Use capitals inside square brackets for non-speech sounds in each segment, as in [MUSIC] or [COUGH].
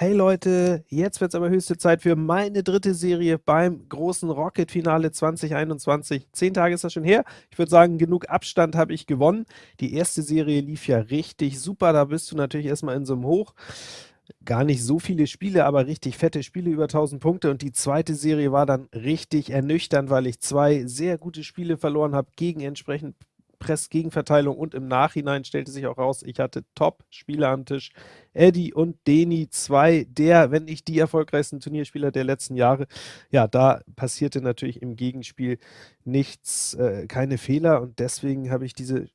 Hey Leute, jetzt wird es aber höchste Zeit für meine dritte Serie beim großen Rocket-Finale 2021. Zehn Tage ist das schon her. Ich würde sagen, genug Abstand habe ich gewonnen. Die erste Serie lief ja richtig super. Da bist du natürlich erstmal in so einem Hoch. Gar nicht so viele Spiele, aber richtig fette Spiele, über 1000 Punkte. Und die zweite Serie war dann richtig ernüchternd, weil ich zwei sehr gute Spiele verloren habe gegen entsprechend Press-Gegenverteilung und im Nachhinein stellte sich auch raus, ich hatte Top-Spieler am Tisch. Eddie und Deni, zwei der, wenn nicht die erfolgreichsten Turnierspieler der letzten Jahre. Ja, da passierte natürlich im Gegenspiel nichts, äh, keine Fehler und deswegen habe ich diese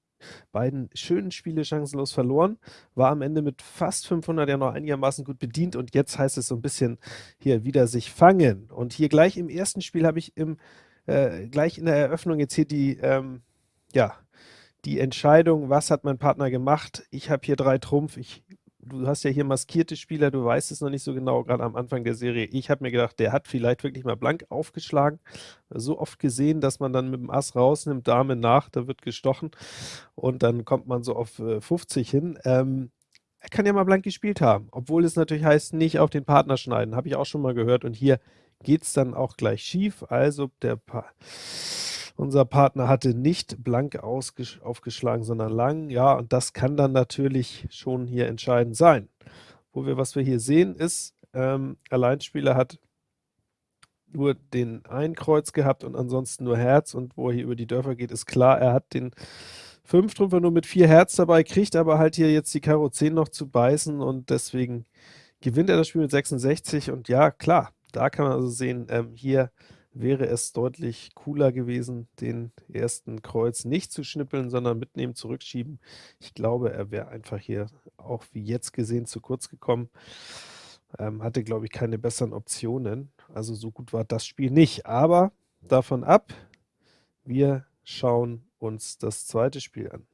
beiden schönen Spiele chancenlos verloren, war am Ende mit fast 500 ja noch einigermaßen gut bedient und jetzt heißt es so ein bisschen hier wieder sich fangen. Und hier gleich im ersten Spiel habe ich im, äh, gleich in der Eröffnung jetzt hier die, ähm, ja, die Entscheidung, was hat mein Partner gemacht? Ich habe hier drei Trumpf. Ich, du hast ja hier maskierte Spieler, du weißt es noch nicht so genau, gerade am Anfang der Serie. Ich habe mir gedacht, der hat vielleicht wirklich mal blank aufgeschlagen. So oft gesehen, dass man dann mit dem Ass rausnimmt, Dame nach, da wird gestochen und dann kommt man so auf äh, 50 hin. Ähm, er kann ja mal blank gespielt haben, obwohl es natürlich heißt, nicht auf den Partner schneiden, habe ich auch schon mal gehört. Und hier geht es dann auch gleich schief. Also der pa unser Partner hatte nicht blank aufgeschlagen, sondern lang. Ja, und das kann dann natürlich schon hier entscheidend sein. Wo wir, was wir hier sehen, ist, ähm, Alleinspieler hat nur den ein Kreuz gehabt und ansonsten nur Herz. Und wo er hier über die Dörfer geht, ist klar, er hat den Fünftrümpfer nur mit vier Herz dabei, kriegt aber halt hier jetzt die Karo 10 noch zu beißen und deswegen gewinnt er das Spiel mit 66. Und ja, klar, da kann man also sehen, ähm, hier wäre es deutlich cooler gewesen, den ersten Kreuz nicht zu schnippeln, sondern mitnehmen, zurückschieben. Ich glaube, er wäre einfach hier auch wie jetzt gesehen zu kurz gekommen. Ähm, hatte, glaube ich, keine besseren Optionen. Also so gut war das Spiel nicht. Aber davon ab, wir schauen uns das zweite Spiel an.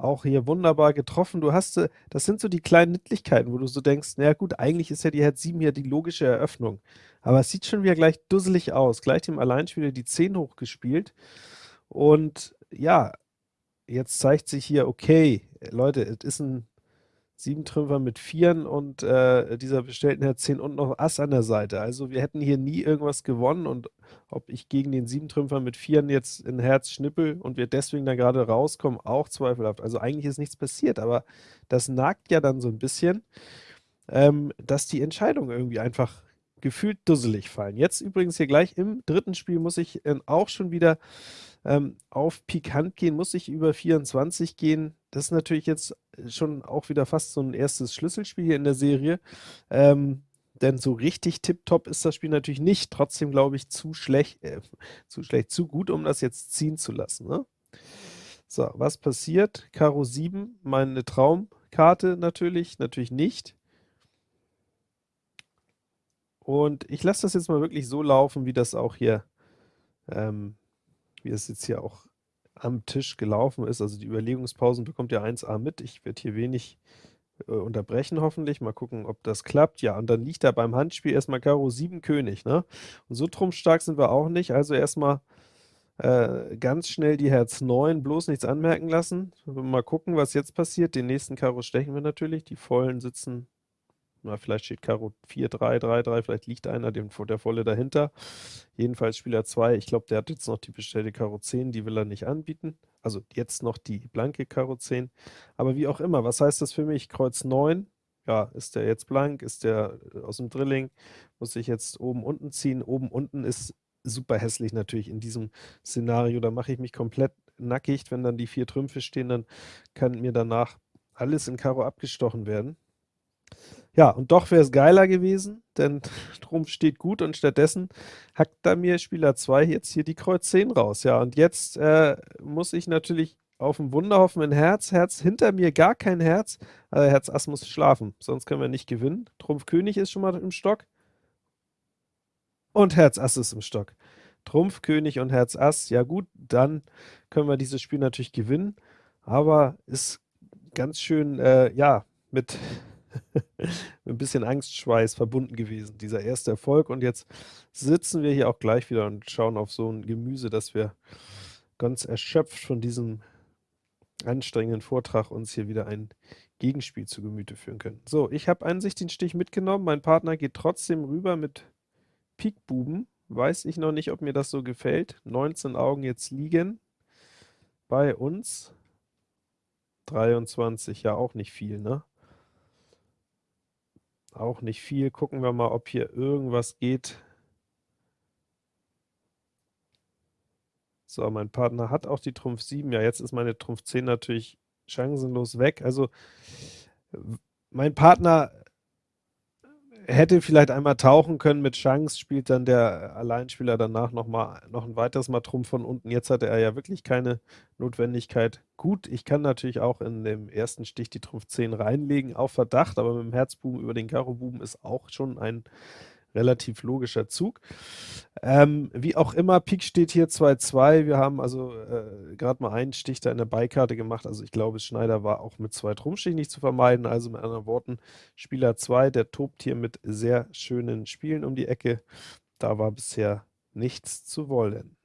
Auch hier wunderbar getroffen. Du hast, äh, das sind so die kleinen Nittlichkeiten, wo du so denkst, na gut, eigentlich ist ja die Herz 7 hier die logische Eröffnung. Aber es sieht schon wieder gleich dusselig aus. Gleich dem Alleinspieler die 10 hochgespielt. Und ja, jetzt zeigt sich hier, okay, Leute, es ist ein sieben Trümpfer mit Vieren und äh, dieser bestellten Herz 10 und noch Ass an der Seite. Also wir hätten hier nie irgendwas gewonnen und ob ich gegen den sieben Trümpfer mit Vieren jetzt in Herz schnippel und wir deswegen da gerade rauskommen, auch zweifelhaft. Also eigentlich ist nichts passiert, aber das nagt ja dann so ein bisschen, ähm, dass die Entscheidungen irgendwie einfach gefühlt dusselig fallen. Jetzt übrigens hier gleich im dritten Spiel muss ich äh, auch schon wieder ähm, auf pikant gehen, muss ich über 24 gehen. Das ist natürlich jetzt schon auch wieder fast so ein erstes Schlüsselspiel hier in der Serie. Ähm, denn so richtig tipptopp ist das Spiel natürlich nicht. Trotzdem glaube ich zu schlecht, äh, [LAUGHS] zu schlecht, zu gut, um das jetzt ziehen zu lassen. Ne? So, was passiert? Karo 7, meine Traumkarte natürlich, natürlich nicht. Und ich lasse das jetzt mal wirklich so laufen, wie das auch hier ähm, wie es jetzt hier auch am Tisch gelaufen ist. Also die Überlegungspausen bekommt ihr 1a mit. Ich werde hier wenig äh, unterbrechen hoffentlich. Mal gucken, ob das klappt. Ja, und dann liegt da beim Handspiel erstmal Karo 7 König. Ne? Und so trumpfstark sind wir auch nicht. Also erstmal äh, ganz schnell die Herz 9, bloß nichts anmerken lassen. Mal gucken, was jetzt passiert. Den nächsten Karo stechen wir natürlich. Die Vollen sitzen na, vielleicht steht Karo 4, 3, 3, 3, vielleicht liegt einer, dem, der volle dahinter. Jedenfalls Spieler 2, ich glaube, der hat jetzt noch die bestellte Karo 10, die will er nicht anbieten. Also jetzt noch die blanke Karo 10. Aber wie auch immer, was heißt das für mich? Kreuz 9, ja, ist der jetzt blank, ist der äh, aus dem Drilling, muss ich jetzt oben, unten ziehen. Oben, unten ist super hässlich natürlich in diesem Szenario. Da mache ich mich komplett nackig, wenn dann die vier Trümpfe stehen, dann kann mir danach alles in Karo abgestochen werden. Ja, und doch wäre es geiler gewesen, denn [LAUGHS] Trumpf steht gut und stattdessen hackt da mir Spieler 2 jetzt hier die Kreuz 10 raus. Ja, und jetzt äh, muss ich natürlich auf ein Wunder hoffen in Herz. Herz hinter mir gar kein Herz. Also Herz Ass muss schlafen, sonst können wir nicht gewinnen. Trumpf König ist schon mal im Stock. Und Herz Ass ist im Stock. Trumpf König und Herz Ass, ja gut, dann können wir dieses Spiel natürlich gewinnen. Aber ist ganz schön, äh, ja, mit [LAUGHS] ein bisschen Angstschweiß verbunden gewesen, dieser erste Erfolg. Und jetzt sitzen wir hier auch gleich wieder und schauen auf so ein Gemüse, das wir ganz erschöpft von diesem anstrengenden Vortrag uns hier wieder ein Gegenspiel zu Gemüte führen können. So, ich habe an sich den Stich mitgenommen. Mein Partner geht trotzdem rüber mit Pik Buben. Weiß ich noch nicht, ob mir das so gefällt. 19 Augen jetzt liegen bei uns. 23, ja auch nicht viel, ne? Auch nicht viel. Gucken wir mal, ob hier irgendwas geht. So, mein Partner hat auch die Trumpf 7. Ja, jetzt ist meine Trumpf 10 natürlich chancenlos weg. Also, mein Partner hätte vielleicht einmal tauchen können mit Chance, spielt dann der Alleinspieler danach noch mal noch ein weiteres Mal Trumpf von unten. Jetzt hatte er ja wirklich keine Notwendigkeit. Gut, ich kann natürlich auch in dem ersten Stich die Trumpf 10 reinlegen, auf Verdacht, aber mit dem Herzbuben über den Karo-Buben ist auch schon ein relativ logischer Zug. Ähm, wie auch immer, Pik steht hier 2-2. Wir haben also äh, gerade mal einen Stich da in der Beikarte gemacht. Also ich glaube, Schneider war auch mit zwei Trumpfstichen nicht zu vermeiden. Also mit anderen Worten, Spieler 2, der tobt hier mit sehr schönen Spielen um die Ecke. Da war bisher nichts zu wollen.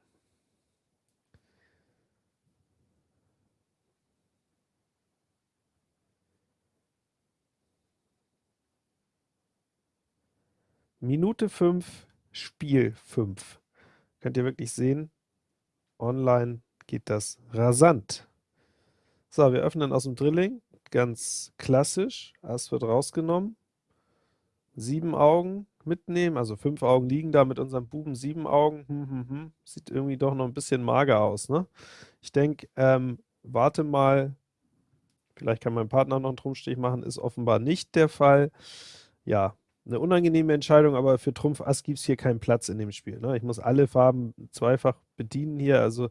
Minute 5, Spiel 5. Könnt ihr wirklich sehen, online geht das rasant. So, wir öffnen aus dem Drilling, ganz klassisch, Ass wird rausgenommen, sieben Augen mitnehmen, also fünf Augen liegen da mit unserem Buben, sieben Augen, hm, hm, hm. sieht irgendwie doch noch ein bisschen mager aus, ne? Ich denke, ähm, warte mal, vielleicht kann mein Partner noch einen Trumpfstich machen, ist offenbar nicht der Fall. Ja, eine unangenehme Entscheidung, aber für Trumpf Ass gibt es hier keinen Platz in dem Spiel. Ne? Ich muss alle Farben zweifach bedienen hier. Also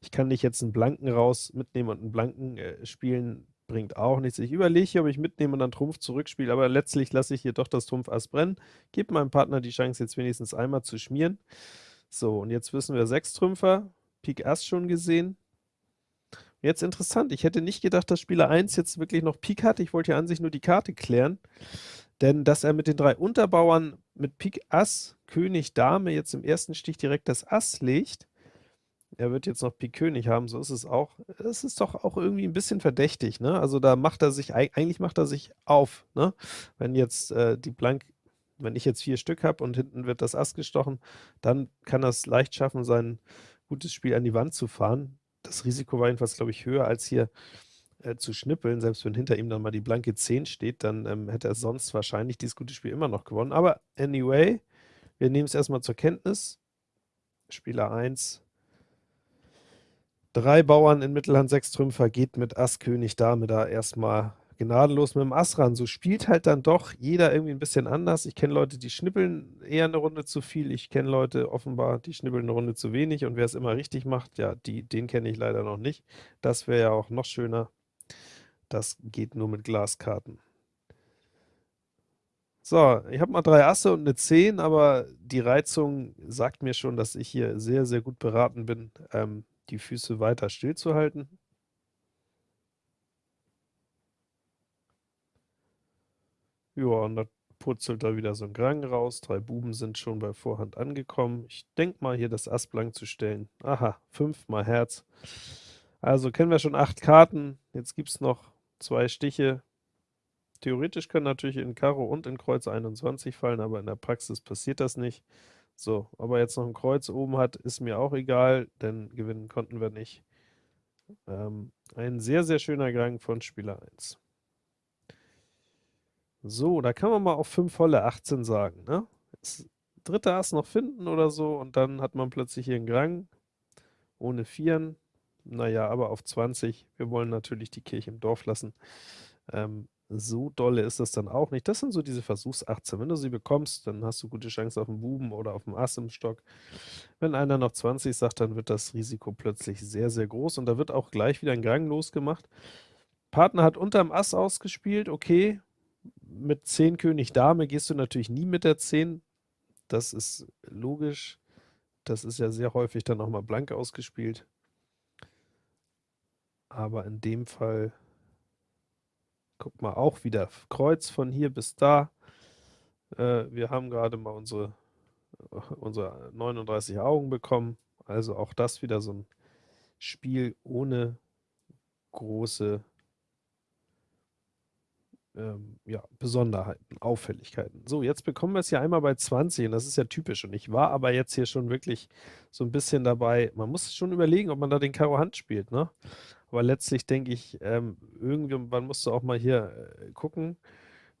ich kann nicht jetzt einen Blanken raus mitnehmen und einen Blanken äh, spielen, bringt auch nichts. Ich überlege hier, ob ich mitnehme und dann Trumpf zurückspiele, aber letztlich lasse ich hier doch das Trumpf Ass brennen. Gebe meinem Partner die Chance, jetzt wenigstens einmal zu schmieren. So, und jetzt wissen wir sechs Trümpfer, Pik Ass schon gesehen. Jetzt interessant, ich hätte nicht gedacht, dass Spieler 1 jetzt wirklich noch Pik hat. Ich wollte ja an sich nur die Karte klären. Denn dass er mit den drei Unterbauern mit Pik Ass, König, Dame jetzt im ersten Stich direkt das Ass legt, er wird jetzt noch Pik König haben, so ist es auch. Es ist doch auch irgendwie ein bisschen verdächtig, ne? Also da macht er sich, eigentlich macht er sich auf, ne? Wenn jetzt äh, die Blank, wenn ich jetzt vier Stück habe und hinten wird das Ass gestochen, dann kann er es leicht schaffen, sein gutes Spiel an die Wand zu fahren. Das Risiko war jedenfalls, glaube ich, höher als hier äh, zu schnippeln, selbst wenn hinter ihm dann mal die blanke 10 steht, dann ähm, hätte er sonst wahrscheinlich dieses gute Spiel immer noch gewonnen. Aber anyway, wir nehmen es erstmal zur Kenntnis. Spieler 1, drei Bauern in Mittelhand, sechs Trümpfer, geht mit Ass, König, Dame da erstmal gnadenlos mit dem Ass ran. So spielt halt dann doch jeder irgendwie ein bisschen anders. Ich kenne Leute, die schnippeln eher eine Runde zu viel. Ich kenne Leute offenbar, die schnippeln eine Runde zu wenig. Und wer es immer richtig macht, ja, die, den kenne ich leider noch nicht. Das wäre ja auch noch schöner. Das geht nur mit Glaskarten. So, ich habe mal drei Asse und eine 10, aber die Reizung sagt mir schon, dass ich hier sehr, sehr gut beraten bin, ähm, die Füße weiter stillzuhalten. Ja, und da purzelt da wieder so ein Grang raus. Drei Buben sind schon bei Vorhand angekommen. Ich denke mal, hier das Ass blank zu stellen. Aha, fünfmal Herz. Also kennen wir schon acht Karten. Jetzt gibt es noch zwei Stiche. Theoretisch können natürlich in Karo und in Kreuz 21 fallen, aber in der Praxis passiert das nicht. So, ob er jetzt noch ein Kreuz oben hat, ist mir auch egal, denn gewinnen konnten wir nicht. Ähm, ein sehr, sehr schöner Gang von Spieler 1. So, da kann man mal auf 5 volle 18 sagen. Ne? Das dritte Ass noch finden oder so und dann hat man plötzlich hier einen Grang ohne Vieren. Naja, aber auf 20. Wir wollen natürlich die Kirche im Dorf lassen. Ähm, so dolle ist das dann auch nicht. Das sind so diese Versuchs-18. Wenn du sie bekommst, dann hast du gute Chance auf den Buben oder auf dem Ass im Stock. Wenn einer noch 20 sagt, dann wird das Risiko plötzlich sehr, sehr groß und da wird auch gleich wieder ein Gang losgemacht. Partner hat unterm Ass ausgespielt, okay. Mit 10 König Dame gehst du natürlich nie mit der 10. Das ist logisch. Das ist ja sehr häufig dann auch mal blank ausgespielt. Aber in dem Fall, guck mal, auch wieder Kreuz von hier bis da. Äh, wir haben gerade mal unsere, unsere 39 Augen bekommen. Also auch das wieder so ein Spiel ohne große ähm, ja, Besonderheiten, Auffälligkeiten. So, jetzt bekommen wir es ja einmal bei 20 und das ist ja typisch. Und ich war aber jetzt hier schon wirklich so ein bisschen dabei. Man muss schon überlegen, ob man da den Karo Hand spielt, ne? Aber letztlich denke ich, ähm, irgendwann musst du auch mal hier äh, gucken,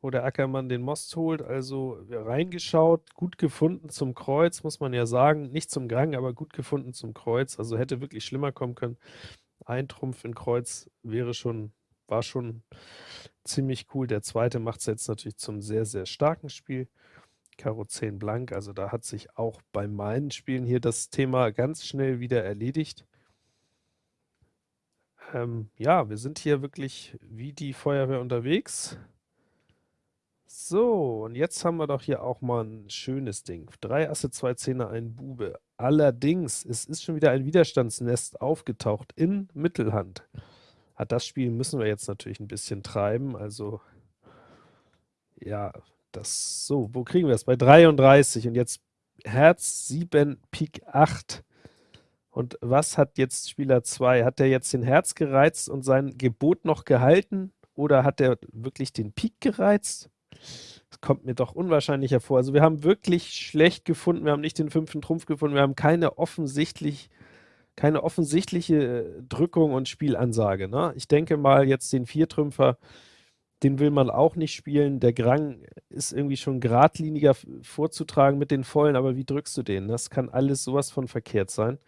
wo der Ackermann den Most holt. Also reingeschaut, gut gefunden zum Kreuz, muss man ja sagen. Nicht zum Gang, aber gut gefunden zum Kreuz. Also hätte wirklich schlimmer kommen können. Ein Trumpf in Kreuz wäre schon, war schon ziemlich cool. Der zweite macht es jetzt natürlich zum sehr, sehr starken Spiel. Karo 10 blank, also da hat sich auch bei meinen Spielen hier das Thema ganz schnell wieder erledigt. Ähm, ja, wir sind hier wirklich wie die Feuerwehr unterwegs. So, und jetzt haben wir doch hier auch mal ein schönes Ding. Drei Asse, zwei Zehner, ein Bube. Allerdings, es ist schon wieder ein Widerstandsnest aufgetaucht in Mittelhand. Ah, das Spiel müssen wir jetzt natürlich ein bisschen treiben. Also, ja, das so, wo kriegen wir es? Bei 33 und jetzt Herz 7, Pik 8. Und was hat jetzt Spieler 2? Hat der jetzt den Herz gereizt und sein Gebot noch gehalten? Oder hat er wirklich den Pik gereizt? Das kommt mir doch unwahrscheinlich hervor. Also wir haben wirklich schlecht gefunden. Wir haben nicht den fünften Trumpf gefunden. Wir haben keine offensichtlich keine offensichtliche äh, Drückung und Spielansage. Ne? Ich denke mal, jetzt den Viertrümpfer, den will man auch nicht spielen. Der Grang ist irgendwie schon geradliniger vorzutragen mit den Vollen, aber wie drückst du den? Das kann alles sowas von verkehrt sein.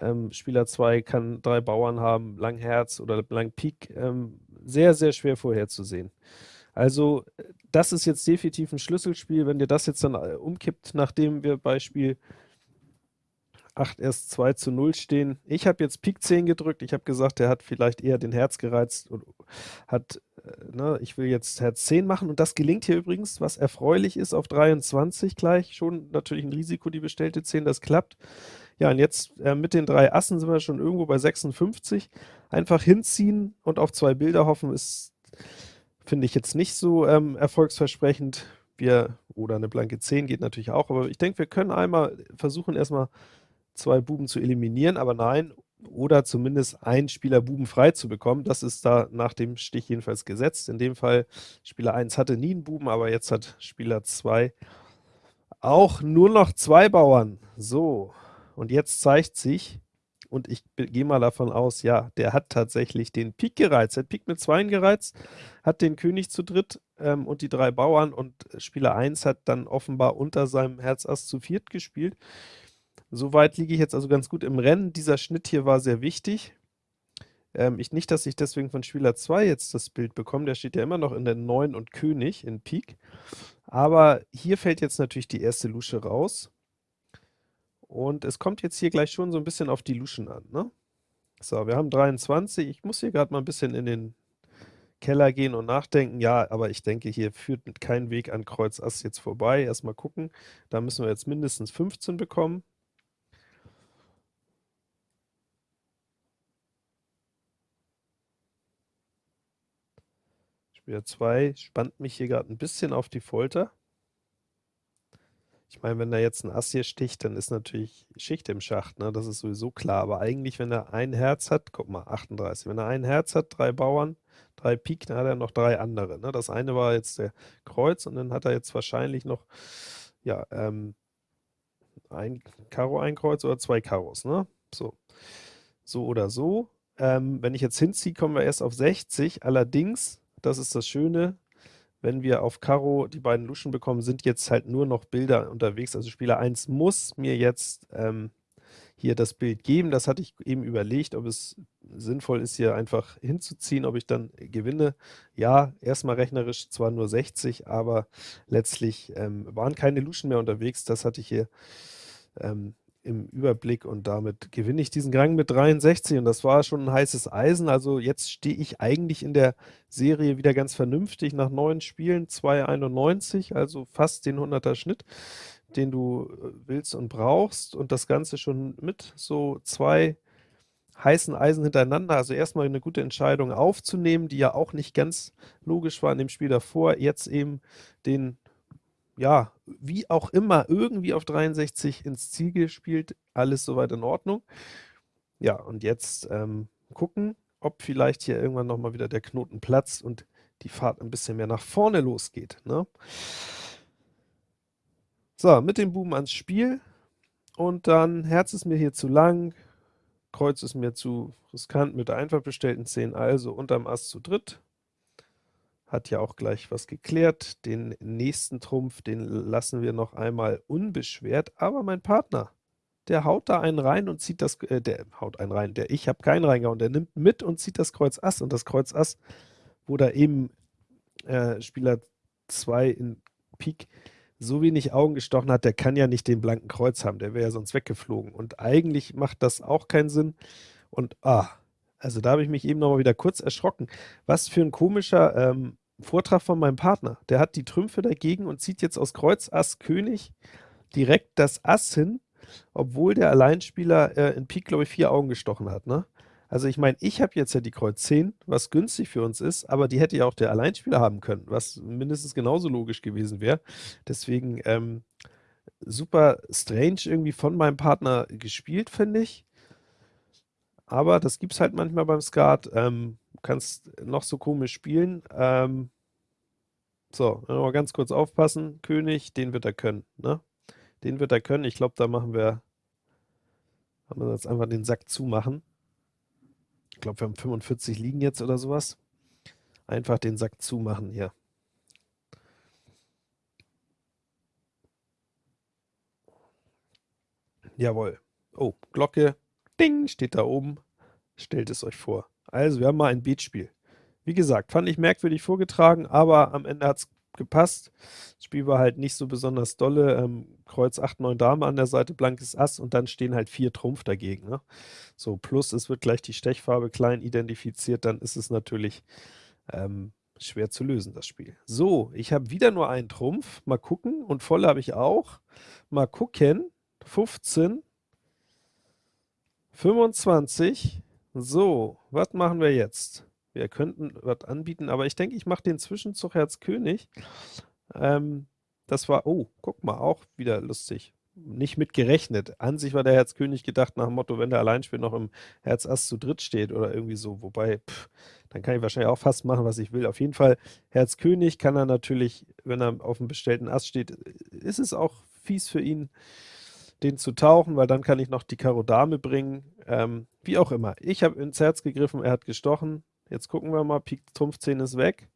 Ähm, Spieler 2 kann drei Bauern haben, lang Herz oder lang Pik. Ähm, sehr, sehr schwer vorherzusehen. Also, das ist jetzt definitiv ein Schlüsselspiel. Wenn dir das jetzt dann äh, umkippt, nachdem wir Beispiel 8 erst 2 zu 0 stehen. Ich habe jetzt Pik 10 gedrückt. Ich habe gesagt, der hat vielleicht eher den Herz gereizt und hat, äh, ne, ich will jetzt Herz 10 machen. Und das gelingt hier übrigens, was erfreulich ist, auf 23 gleich. Schon natürlich ein Risiko, die bestellte 10, das klappt. Ja, und jetzt äh, mit den drei Assen sind wir schon irgendwo bei 56. Einfach hinziehen und auf zwei Bilder hoffen, ist, finde ich jetzt nicht so ähm, erfolgsversprechend. Wir, oder eine blanke 10 geht natürlich auch, aber ich denke, wir können einmal versuchen, erstmal zwei Buben zu eliminieren, aber nein, oder zumindest einen Spieler Buben frei zu bekommen. Das ist da nach dem Stich jedenfalls gesetzt. In dem Fall, Spieler 1 hatte nie einen Buben, aber jetzt hat Spieler 2 auch nur noch zwei Bauern. So, und jetzt zeigt sich, und ich gehe mal davon aus, ja, der hat tatsächlich den Pik gereizt. Er hat Pik mit 2 gereizt, hat den König zu dritt ähm, und die drei Bauern und Spieler 1 hat dann offenbar unter seinem Herz Ass zu viert gespielt. Soweit liege ich jetzt also ganz gut im Rennen. Dieser Schnitt hier war sehr wichtig. Ähm, ich nicht, dass ich deswegen von Spieler 2 jetzt das Bild bekomme. Der steht ja immer noch in der 9 und König in Pik. Aber hier fällt jetzt natürlich die erste Lusche raus. Und es kommt jetzt hier gleich schon so ein bisschen auf die Luschen an. Ne? So, wir haben 23. Ich muss hier gerade mal ein bisschen in den Keller gehen und nachdenken. Ja, aber ich denke, hier führt kein Weg an Kreuz Ass jetzt vorbei. Erstmal gucken. Da müssen wir jetzt mindestens 15 bekommen. Spieler 2 spannt mich hier gerade ein bisschen auf die Folter. Ich meine, wenn er jetzt ein Ass hier sticht, dann ist natürlich Schicht im Schacht, ne? das ist sowieso klar. Aber eigentlich, wenn er ein Herz hat, guck mal, 38, wenn er ein Herz hat, drei Bauern, drei Pik, dann hat er noch drei andere. Ne? Das eine war jetzt der Kreuz und dann hat er jetzt wahrscheinlich noch, ja, ähm, ein Karo, ein Kreuz oder zwei Karos, ne? So. So oder so. Ähm, wenn ich jetzt hinziehe, kommen wir erst auf 60. Allerdings das ist das Schöne. Wenn wir auf Karo die beiden Luschen bekommen, sind jetzt halt nur noch Bilder unterwegs. Also Spieler 1 muss mir jetzt ähm, hier das Bild geben. Das hatte ich eben überlegt, ob es sinnvoll ist, hier einfach hinzuziehen, ob ich dann gewinne. Ja, erstmal rechnerisch zwar nur 60, aber letztlich ähm, waren keine Luschen mehr unterwegs. Das hatte ich hier ähm, im Überblick und damit gewinne ich diesen Gang mit 63 und das war schon ein heißes Eisen. Also jetzt stehe ich eigentlich in der Serie wieder ganz vernünftig nach neun Spielen, 2,91, also fast den 100er Schnitt, den du äh, willst und brauchst und das Ganze schon mit so zwei heißen Eisen hintereinander. Also erstmal eine gute Entscheidung aufzunehmen, die ja auch nicht ganz logisch war in dem Spiel davor. Jetzt eben den ja, wie auch immer, irgendwie auf 63 ins Ziel gespielt, alles soweit in Ordnung. Ja, und jetzt ähm, gucken, ob vielleicht hier irgendwann nochmal wieder der Knoten platzt und die Fahrt ein bisschen mehr nach vorne losgeht. Ne? So, mit dem Buben ans Spiel. Und dann Herz ist mir hier zu lang, Kreuz ist mir zu riskant mit der einfach bestellten 10, also unterm Ass zu dritt. Hat ja auch gleich was geklärt. Den nächsten Trumpf, den lassen wir noch einmal unbeschwert, aber mein Partner, der haut da einen rein und zieht das, äh, der haut einen rein, der ich habe keinen reingehauen, der nimmt mit und zieht das Kreuz Ass und das Kreuz Ass, wo da eben äh, Spieler 2 in Pik so wenig Augen gestochen hat, der kann ja nicht den blanken Kreuz haben, der wäre ja sonst weggeflogen. Und eigentlich macht das auch keinen Sinn. Und ah, also da habe ich mich eben nochmal wieder kurz erschrocken. Was für ein komischer ähm, Vortrag von meinem Partner. Der hat die Trümpfe dagegen und zieht jetzt aus Kreuz Ass König direkt das Ass hin, obwohl der Alleinspieler äh, in Pik, glaube ich, vier Augen gestochen hat. Ne? Also ich meine, ich habe jetzt ja die Kreuz 10, was günstig für uns ist, aber die hätte ja auch der Alleinspieler haben können, was mindestens genauso logisch gewesen wäre. Deswegen ähm, super strange irgendwie von meinem Partner gespielt, finde ich. Aber das gibt es halt manchmal beim Skat. Ähm, kannst noch so komisch spielen. Ähm, so, mal ganz kurz aufpassen. König, den wird er können. Ne? Den wird er können. Ich glaube, da machen wir, haben wir jetzt einfach den Sack zumachen ich glaube, wir haben 45 liegen jetzt oder sowas. Einfach den Sack zumachen hier. Jawohl. Oh, Glocke. Ding, steht da oben. Stellt es euch vor. Also, wir haben mal ein Beatspiel. Wie gesagt, fand ich merkwürdig vorgetragen, aber am Ende hat es gepasst. Das Spiel war halt nicht so besonders dolle. Ähm, Kreuz 8, 9 Dame an der Seite, blankes Ass und dann stehen halt vier Trumpf dagegen. Ne? So, plus es wird gleich die Stechfarbe klein identifiziert, dann ist es natürlich ähm, schwer zu lösen, das Spiel. So, ich habe wieder nur einen Trumpf. Mal gucken. Und voll habe ich auch. Mal gucken. 15. 25. So, was machen wir jetzt? Wir könnten was anbieten, aber ich denke, ich mache den Zwischenzug Herz König. Ähm, das war, oh, guck mal, auch wieder lustig. Nicht mit gerechnet. An sich war der Herz König gedacht nach dem Motto, wenn der Alleinspiel noch im Herz Ass zu dritt steht oder irgendwie so. Wobei, pff, dann kann ich wahrscheinlich auch fast machen, was ich will. Auf jeden Fall, Herz König kann er natürlich, wenn er auf dem bestellten Ass steht, ist es auch fies für ihn, den zu tauchen, weil dann kann ich noch die Karo Dame bringen. Ähm, wie auch immer. Ich habe ins Herz gegriffen, er hat gestochen. Jetzt gucken wir mal, Pik Trumpf 10 ist weg.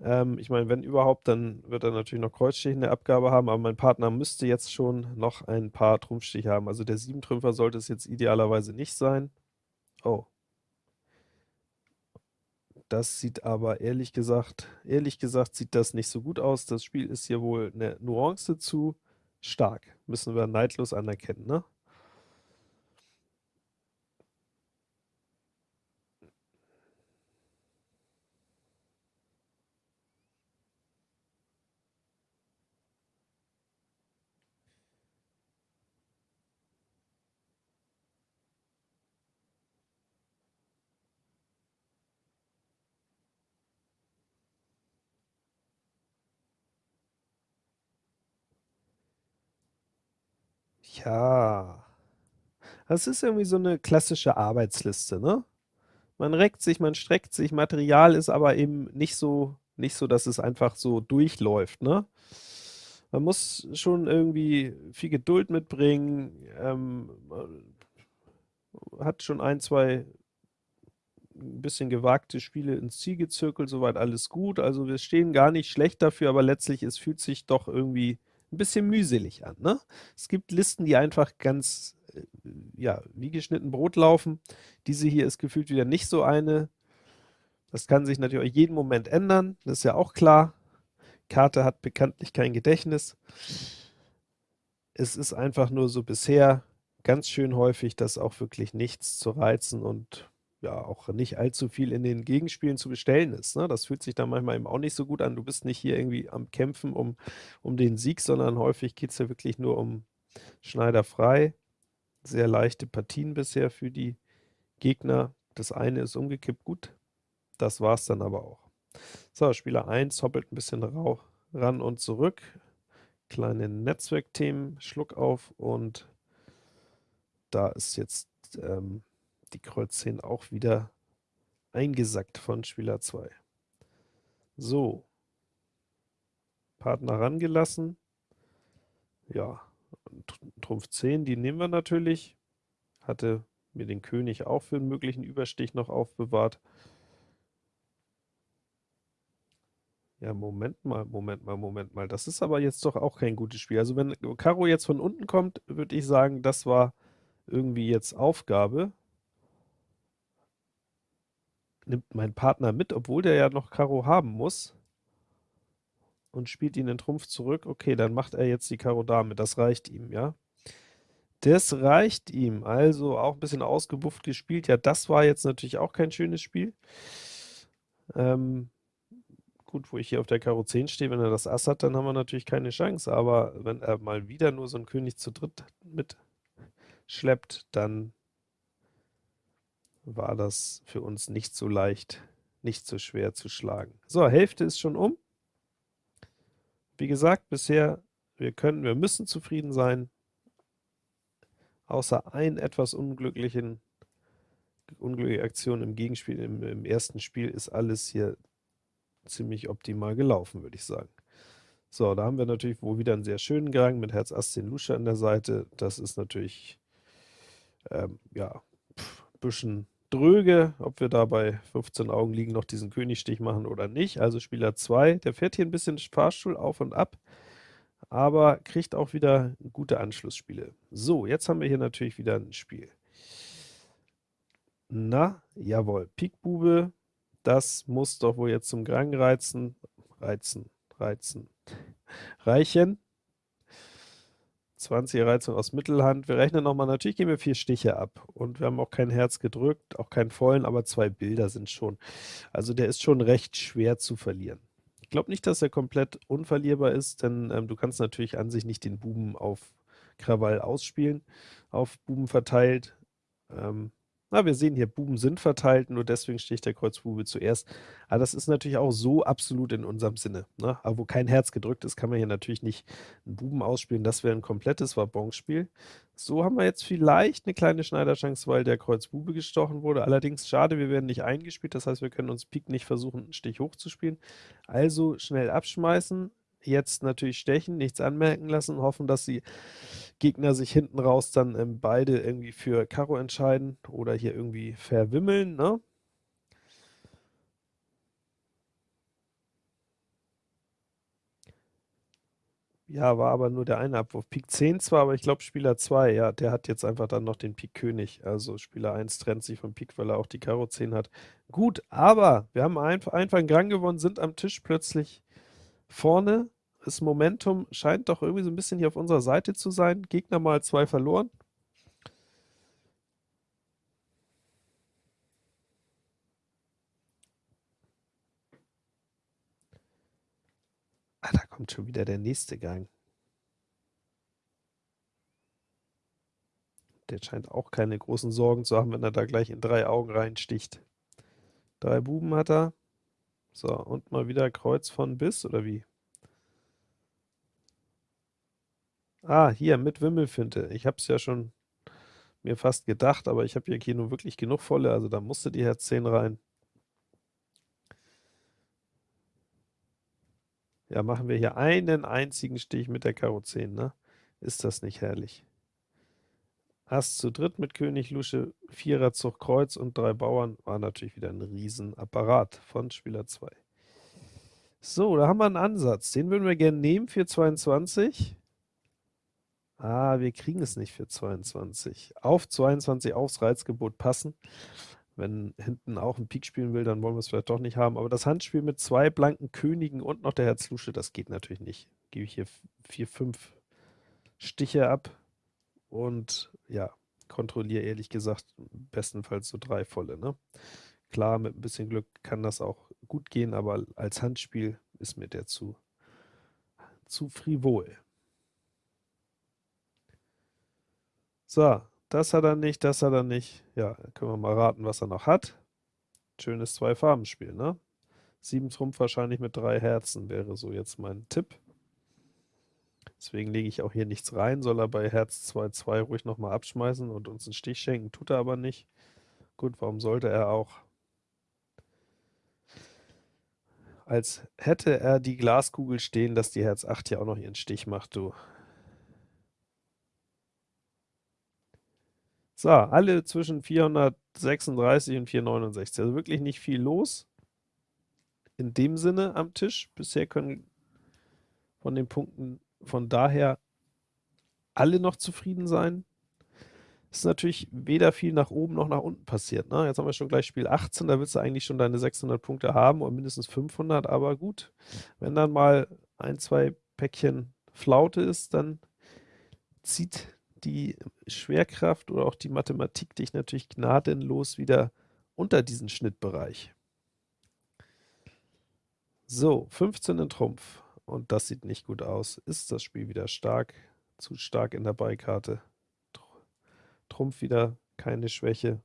Ähm, ich meine, wenn überhaupt, dann wird er natürlich noch Kreuzstich in der Abgabe haben, aber mein Partner müsste jetzt schon noch ein paar Trumpfstiche haben. Also der 7-Trümpfer sollte es jetzt idealerweise nicht sein. Oh. Das sieht aber ehrlich gesagt, ehrlich gesagt sieht das nicht so gut aus. Das Spiel ist hier wohl eine Nuance zu stark. Müssen wir neidlos anerkennen, ne? Ja. Das ist irgendwie so eine klassische Arbeitsliste, ne? Man reckt sich, man streckt sich, Material ist aber eben nicht so nicht so, dass es einfach so durchläuft, ne? Man muss schon irgendwie viel Geduld mitbringen, ähm, hat schon ein, zwei ein bisschen gewagte Spiele ins Ziel gezirkelt, soweit alles gut. Also wir stehen gar nicht schlecht dafür, aber letztlich, es fühlt sich doch irgendwie ein bisschen mühselig an. Ne? Es gibt Listen, die einfach ganz, äh, ja, wie geschnitten Brot laufen. Diese hier ist gefühlt wieder nicht so eine. Das kann sich natürlich jeden Moment ändern, das ist ja auch klar. Karte hat bekanntlich kein Gedächtnis. Es ist einfach nur so bisher ganz schön häufig, dass auch wirklich nichts zu reizen und ja auch nicht allzu viel in den Gegenspielen zu bestellen ist. Ne? Das fühlt sich dann manchmal eben auch nicht so gut an. Du bist nicht hier irgendwie am Kämpfen um, um den Sieg, sondern häufig geht es ja wirklich nur um Schneider frei. Sehr leichte Partien bisher für die Gegner. Das eine ist umgekippt gut. Das war es dann aber auch. So, Spieler 1 hoppelt ein bisschen ran und zurück. Kleine Netzwerkthemen, Schluck auf und da ist jetzt ähm, die Kreuz 10 auch wieder eingesackt von Spieler 2. So. Partner rangelassen. Ja, Trumpf 10, die nehmen wir natürlich. Hatte mir den König auch für einen möglichen Überstich noch aufbewahrt. Ja, Moment mal, Moment mal, Moment mal. Das ist aber jetzt doch auch kein gutes Spiel. Also wenn Karo jetzt von unten kommt, würde ich sagen, das war irgendwie jetzt Aufgabe. Nimmt mein Partner mit, obwohl der ja noch Karo haben muss. Und spielt ihn in Trumpf zurück. Okay, dann macht er jetzt die Karo Dame. Das reicht ihm, ja. Das reicht ihm. Also auch ein bisschen ausgebufft gespielt. Ja, das war jetzt natürlich auch kein schönes Spiel. Ähm, gut, wo ich hier auf der Karo 10 stehe, wenn er das Ass hat, dann haben wir natürlich keine Chance. Aber wenn er mal wieder nur so einen König zu dritt mitschleppt, dann war das für uns nicht so leicht, nicht so schwer zu schlagen. So, Hälfte ist schon um. Wie gesagt, bisher, wir können, wir müssen zufrieden sein außer ein etwas unglücklichen unglückliche Aktion im Gegenspiel, im, im ersten Spiel, ist alles hier ziemlich optimal gelaufen, würde ich sagen. So, da haben wir natürlich wohl wieder einen sehr schönen Gang mit Herz Ass 10 Lusche an der Seite. Das ist natürlich, ähm, ja, pff, bisschen dröge, ob wir da bei 15 Augen liegen noch diesen Königstich machen oder nicht. Also Spieler 2, der fährt hier ein bisschen Fahrstuhl auf und ab aber kriegt auch wieder gute Anschlussspiele. So, jetzt haben wir hier natürlich wieder ein Spiel. Na, jawohl, Pikbube, das muss doch wohl jetzt zum Grang reizen, reizen, reizen, reichen. 20er Reizung aus Mittelhand. Wir rechnen nochmal, natürlich gehen wir vier Stiche ab und wir haben auch kein Herz gedrückt, auch keinen vollen, aber zwei Bilder sind schon. Also der ist schon recht schwer zu verlieren glaube nicht, dass er komplett unverlierbar ist, denn ähm, du kannst natürlich an sich nicht den Buben auf Krawall ausspielen, auf Buben verteilt. Ähm, na, wir sehen hier, Buben sind verteilt, nur deswegen sticht der Kreuzbube zuerst. Aber das ist natürlich auch so absolut in unserem Sinne. Ne? Aber wo kein Herz gedrückt ist, kann man hier natürlich nicht einen Buben ausspielen. Das wäre ein komplettes Wabonspiel. So haben wir jetzt vielleicht eine kleine Schneiderchance, weil der Kreuzbube gestochen wurde. Allerdings schade, wir werden nicht eingespielt. Das heißt, wir können uns Pik nicht versuchen, einen Stich hochzuspielen. Also schnell abschmeißen, jetzt natürlich stechen, nichts anmerken lassen, hoffen, dass die Gegner sich hinten raus dann ähm, beide irgendwie für Karo entscheiden oder hier irgendwie verwimmeln, ne? Ja, war aber nur der eine Abwurf. Pik 10 zwar, aber ich glaube Spieler 2, ja, der hat jetzt einfach dann noch den Pik König. Also Spieler 1 trennt sich vom Pik, weil er auch die Karo 10 hat. Gut, aber wir haben einfach, einfach einen Gang gewonnen, sind am Tisch plötzlich vorne. Das Momentum scheint doch irgendwie so ein bisschen hier auf unserer Seite zu sein. Gegner mal zwei verloren. Ah, da kommt schon wieder der nächste Gang. Der scheint auch keine großen Sorgen zu haben, wenn er da gleich in drei Augen reinsticht. Drei Buben hat er. So, und mal wieder Kreuz von bis, oder wie? Ah, hier, mit Wimmelfinte. Ich habe es ja schon mir fast gedacht, aber ich habe hier nur wirklich genug volle, also da musste die Herz 10 rein. Ja, machen wir hier einen einzigen Stich mit der Karo 10, ne? Ist das nicht herrlich? Ass zu dritt mit König, Lusche, Vierer, Zug, Kreuz und drei Bauern war natürlich wieder ein Riesenapparat von Spieler 2. So, da haben wir einen Ansatz. Den würden wir gerne nehmen für 22. Ah, wir kriegen es nicht für 22. Auf 22 aufs Reizgebot passen. Wenn hinten auch ein Pik spielen will, dann wollen wir es vielleicht doch nicht haben. Aber das Handspiel mit zwei blanken Königen und noch der Herz Lusche, das geht natürlich nicht. Gebe ich hier vier, fünf Stiche ab und ja, kontrolliere ehrlich gesagt bestenfalls so drei volle. Ne? Klar, mit ein bisschen Glück kann das auch gut gehen, aber als Handspiel ist mir der zu, zu frivol. So, das hat er nicht, das hat er nicht. Ja, können wir mal raten, was er noch hat. Schönes Zwei-Farben-Spiel, ne? Sieben Trumpf wahrscheinlich mit drei Herzen wäre so jetzt mein Tipp. Deswegen lege ich auch hier nichts rein, soll er bei Herz 2-2 ruhig nochmal abschmeißen und uns einen Stich schenken, tut er aber nicht. Gut, warum sollte er auch? Als hätte er die Glaskugel stehen, dass die Herz 8 ja auch noch ihren Stich macht, du. So, alle zwischen 436 und 469. Also wirklich nicht viel los. In dem Sinne am Tisch. Bisher können von den Punkten von daher alle noch zufrieden sein. Es ist natürlich weder viel nach oben noch nach unten passiert. Ne? Jetzt haben wir schon gleich Spiel 18, da willst du eigentlich schon deine 600 Punkte haben und mindestens 500, aber gut, wenn dann mal ein, zwei Päckchen Flaute ist, dann zieht die Schwerkraft oder auch die Mathematik dich natürlich gnadenlos wieder unter diesen Schnittbereich. So, 15 in Trumpf. Und das sieht nicht gut aus. Ist das Spiel wieder stark? Zu stark in der Beikarte. Trumpf wieder keine Schwäche.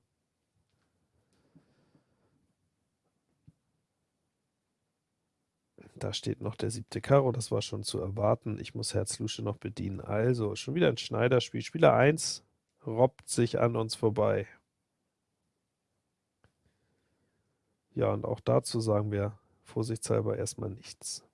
Da steht noch der siebte Karo, das war schon zu erwarten. Ich muss Herz Lusche noch bedienen. Also, schon wieder ein Schneiderspiel. Spieler 1 robbt sich an uns vorbei. Ja, und auch dazu sagen wir vorsichtshalber erstmal nichts.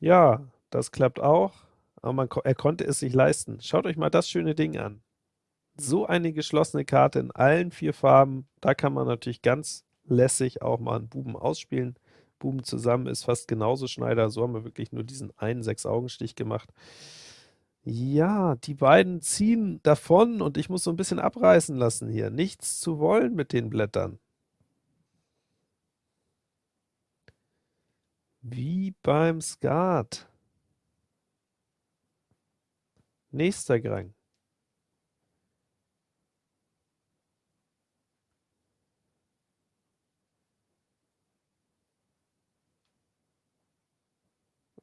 Ja, das klappt auch, aber man, er konnte es sich leisten. Schaut euch mal das schöne Ding an. So eine geschlossene Karte in allen vier Farben, da kann man natürlich ganz lässig auch mal einen Buben ausspielen. Buben zusammen ist fast genauso Schneider, so haben wir wirklich nur diesen einen Sechs-Augen-Stich gemacht. Ja, die beiden ziehen davon und ich muss so ein bisschen abreißen lassen hier. Nichts zu wollen mit den Blättern. Wie beim Skat. Nächster Grang.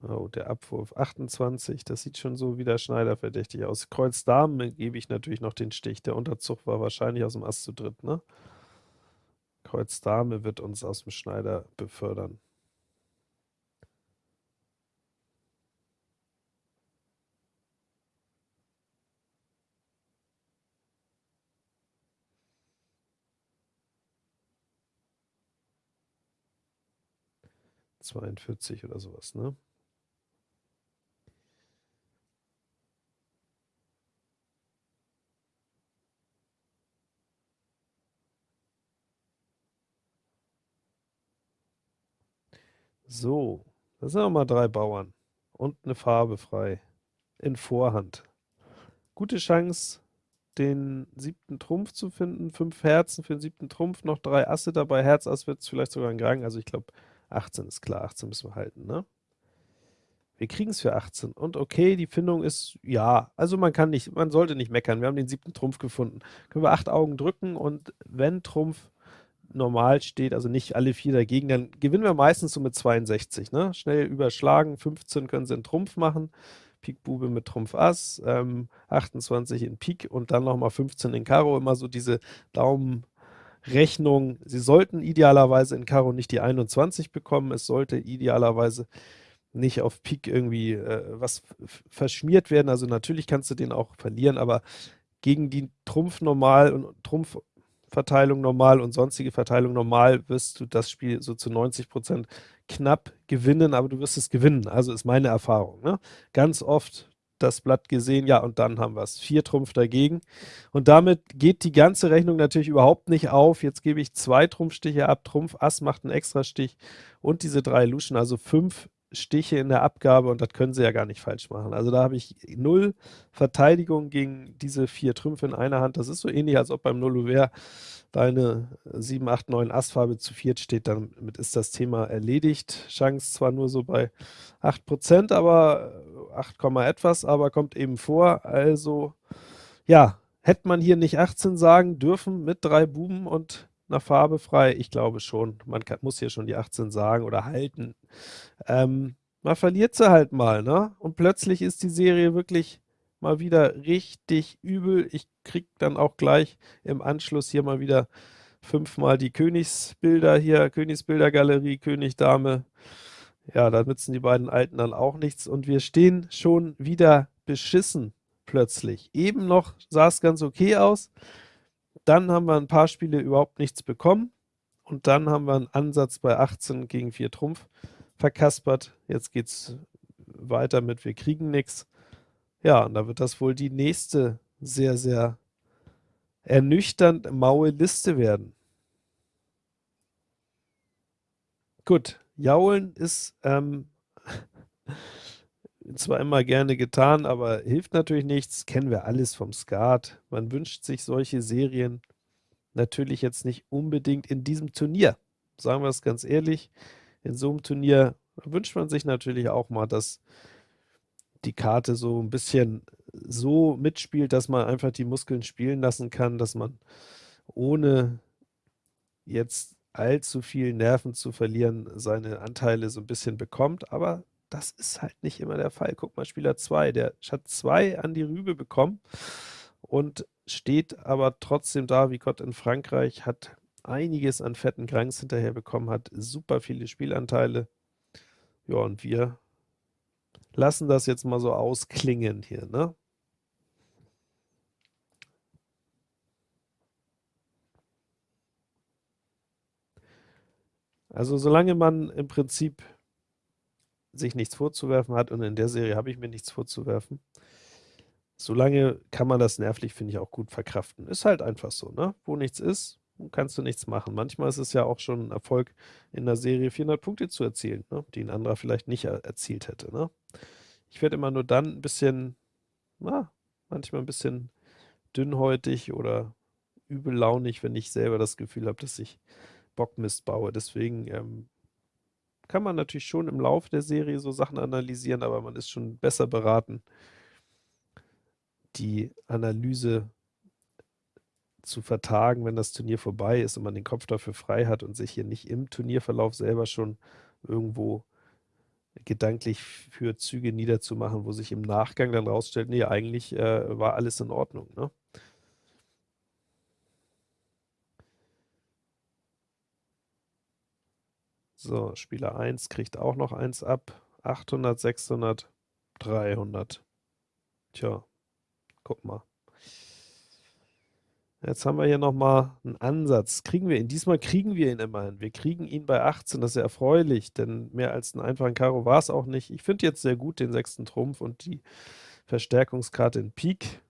Oh, der Abwurf 28, das sieht schon so wieder Schneider-verdächtig aus. Kreuz Damen gebe ich natürlich noch den Stich. Der Unterzug war wahrscheinlich aus dem Ass zu dritt, ne? Kreuz Dame wird uns aus dem Schneider befördern. 42 oder sowas, ne? So, das sind mal drei Bauern und eine Farbe frei in Vorhand. Gute Chance, den siebten Trumpf zu finden. Fünf Herzen für den siebten Trumpf, noch drei Asse dabei. Herz, Ass wird es vielleicht sogar ein Gang. Also ich glaube, 18 ist klar, 18 müssen wir halten, ne? Wir kriegen es für 18. Und okay, die Findung ist, ja, also man kann nicht, man sollte nicht meckern. Wir haben den siebten Trumpf gefunden. Können wir acht Augen drücken und wenn Trumpf normal steht, also nicht alle vier dagegen, dann gewinnen wir meistens so mit 62, ne? Schnell überschlagen, 15 können sie in Trumpf machen. Pik Bube mit Trumpf Ass, ähm, 28 in Pik und dann nochmal 15 in Karo, immer so diese Daumen Rechnung. Sie sollten idealerweise in Karo nicht die 21 bekommen, es sollte idealerweise nicht auf Pik irgendwie äh, was verschmiert werden. Also natürlich kannst du den auch verlieren, aber gegen die Trumpf normal und Trumpfverteilung normal und sonstige Verteilung normal wirst du das Spiel so zu 90% knapp gewinnen, aber du wirst es gewinnen. Also ist meine Erfahrung. Ne? Ganz oft das Blatt gesehen, ja, und dann haben wir es. Vier Trumpf dagegen. Und damit geht die ganze Rechnung natürlich überhaupt nicht auf. Jetzt gebe ich zwei Trumpfstiche ab. Trumpf Ass macht einen Extrastich und diese drei Luschen, also fünf Stiche in der Abgabe und das können sie ja gar nicht falsch machen. Also da habe ich null Verteidigung gegen diese vier Trümpfe in einer Hand. Das ist so ähnlich, als ob beim Null deine 7, 8, 9 Assfarbe zu viert steht. Damit ist das Thema erledigt. Chance zwar nur so bei 8%, aber 8, etwas, aber kommt eben vor. Also ja, hätte man hier nicht 18 sagen dürfen mit drei Buben und einer Farbe frei? Ich glaube schon. Man kann, muss hier schon die 18 sagen oder halten. Ähm, man verliert sie halt mal, ne? Und plötzlich ist die Serie wirklich mal wieder richtig übel. Ich krieg dann auch gleich im Anschluss hier mal wieder fünfmal die Königsbilder hier, Königsbildergalerie, König, Dame. Ja, da nützen die beiden Alten dann auch nichts und wir stehen schon wieder beschissen plötzlich. Eben noch sah es ganz okay aus, dann haben wir ein paar Spiele überhaupt nichts bekommen und dann haben wir einen Ansatz bei 18 gegen 4 Trumpf verkaspert. Jetzt geht's weiter mit wir kriegen nichts. Ja, und da wird das wohl die nächste sehr, sehr ernüchternd maue Liste werden. Gut, Jaulen ist ähm, [LAUGHS] zwar immer gerne getan, aber hilft natürlich nichts. Kennen wir alles vom Skat. Man wünscht sich solche Serien natürlich jetzt nicht unbedingt in diesem Turnier. Sagen wir es ganz ehrlich. In so einem Turnier wünscht man sich natürlich auch mal, dass die Karte so ein bisschen so mitspielt, dass man einfach die Muskeln spielen lassen kann, dass man ohne jetzt allzu viel Nerven zu verlieren, seine Anteile so ein bisschen bekommt, aber das ist halt nicht immer der Fall. Guck mal, Spieler 2, der hat 2 an die Rübe bekommen und steht aber trotzdem da wie Gott in Frankreich, hat einiges an fetten Kranks hinterher bekommen, hat super viele Spielanteile. Ja, und wir lassen das jetzt mal so ausklingen hier, ne? Also solange man im Prinzip sich nichts vorzuwerfen hat und in der Serie habe ich mir nichts vorzuwerfen, solange kann man das nervlich, finde ich, auch gut verkraften. Ist halt einfach so, ne? Wo nichts ist, kannst du nichts machen. Manchmal ist es ja auch schon ein Erfolg, in der Serie 400 Punkte zu erzielen, ne? die ein anderer vielleicht nicht er erzielt hätte, ne? Ich werde immer nur dann ein bisschen, na, manchmal ein bisschen dünnhäutig oder übellaunig, wenn ich selber das Gefühl habe, dass ich Bockmist baue. Deswegen ähm, kann man natürlich schon im Laufe der Serie so Sachen analysieren, aber man ist schon besser beraten, die Analyse zu vertagen, wenn das Turnier vorbei ist und man den Kopf dafür frei hat und sich hier nicht im Turnierverlauf selber schon irgendwo gedanklich für Züge niederzumachen, wo sich im Nachgang dann rausstellt, nee, eigentlich äh, war alles in Ordnung. Ne? So, Spieler 1 kriegt auch noch eins ab. 800, 600, 300. Tja, guck mal. Jetzt haben wir hier nochmal einen Ansatz. Kriegen wir ihn? Diesmal kriegen wir ihn immerhin. Wir kriegen ihn bei 18, das ist ja erfreulich, denn mehr als einen einfachen Karo war es auch nicht. Ich finde jetzt sehr gut den sechsten Trumpf und die Verstärkungskarte in Pik.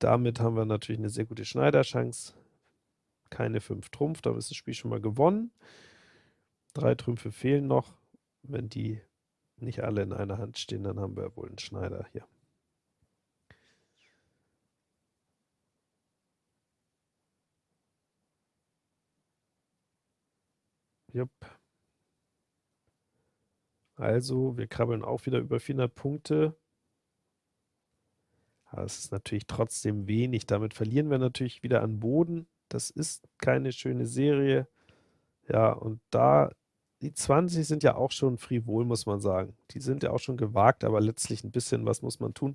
Damit haben wir natürlich eine sehr gute Schneiderchance. Keine 5 Trumpf, da ist das Spiel schon mal gewonnen. Drei Trümpfe fehlen noch. Wenn die nicht alle in einer Hand stehen, dann haben wir wohl einen Schneider hier. Jupp. Also, wir krabbeln auch wieder über 400 Punkte. Aber es ist natürlich trotzdem wenig. Damit verlieren wir natürlich wieder an Boden. Das ist keine schöne Serie. Ja, und da die 20 sind ja auch schon frivol, muss man sagen. Die sind ja auch schon gewagt, aber letztlich ein bisschen was muss man tun.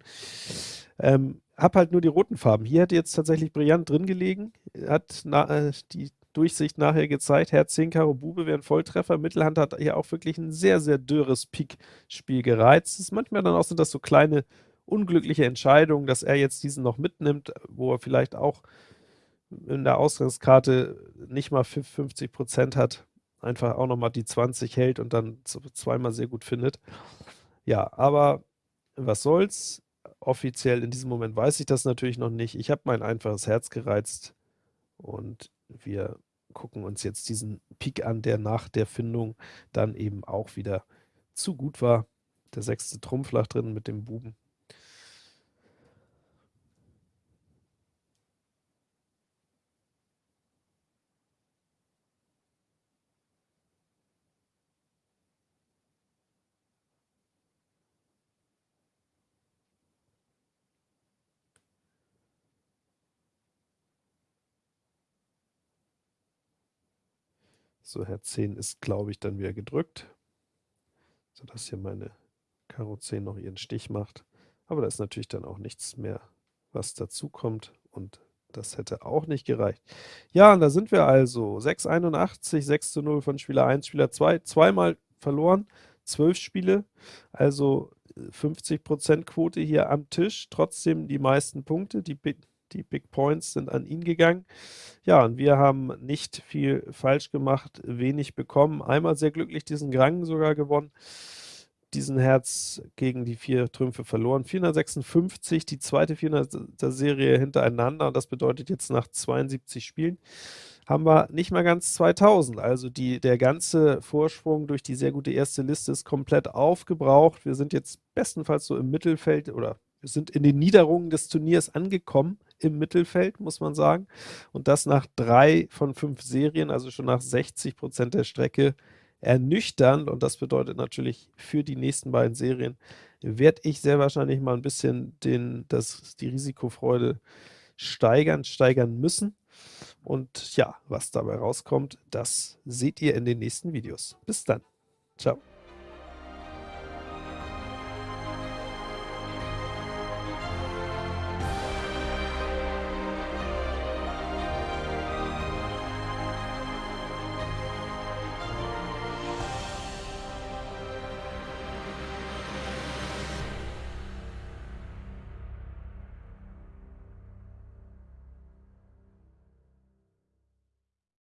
Ähm, hab halt nur die roten Farben. Hier hätte jetzt tatsächlich brillant drin gelegen. Hat na, äh, die Durchsicht nachher gezeigt. Herz 10 Karo Bube wäre ein Volltreffer. Mittelhand hat hier auch wirklich ein sehr, sehr dürres Pik-Spiel gereizt. ist manchmal dann auch sind das so kleine unglückliche Entscheidungen, dass er jetzt diesen noch mitnimmt, wo er vielleicht auch in der Ausgangskarte nicht mal 50 Prozent hat einfach auch nochmal die 20 hält und dann zweimal sehr gut findet. Ja, aber was soll's? Offiziell in diesem Moment weiß ich das natürlich noch nicht. Ich habe mein einfaches Herz gereizt und wir gucken uns jetzt diesen Pik an, der nach der Findung dann eben auch wieder zu gut war. Der sechste Trumpf lag drin mit dem Buben. So, Herz 10 ist, glaube ich, dann wieder gedrückt, sodass hier meine Karo 10 noch ihren Stich macht. Aber da ist natürlich dann auch nichts mehr, was dazu kommt und das hätte auch nicht gereicht. Ja, und da sind wir also. 6,81, 6 zu 0 von Spieler 1, Spieler 2, zweimal verloren, 12 Spiele, also 50% Quote hier am Tisch, trotzdem die meisten Punkte, die die Big Points sind an ihn gegangen. Ja, und wir haben nicht viel falsch gemacht, wenig bekommen. Einmal sehr glücklich diesen Grang sogar gewonnen diesen Herz gegen die vier Trümpfe verloren. 456, die zweite 400er Serie hintereinander. Und das bedeutet jetzt nach 72 Spielen haben wir nicht mal ganz 2000. Also die, der ganze Vorsprung durch die sehr gute erste Liste ist komplett aufgebraucht. Wir sind jetzt bestenfalls so im Mittelfeld oder wir sind in den Niederungen des Turniers angekommen im Mittelfeld, muss man sagen. Und das nach drei von fünf Serien, also schon nach 60 Prozent der Strecke ernüchternd und das bedeutet natürlich für die nächsten beiden Serien werde ich sehr wahrscheinlich mal ein bisschen den, das, die Risikofreude steigern, steigern müssen. Und ja, was dabei rauskommt, das seht ihr in den nächsten Videos. Bis dann. Ciao.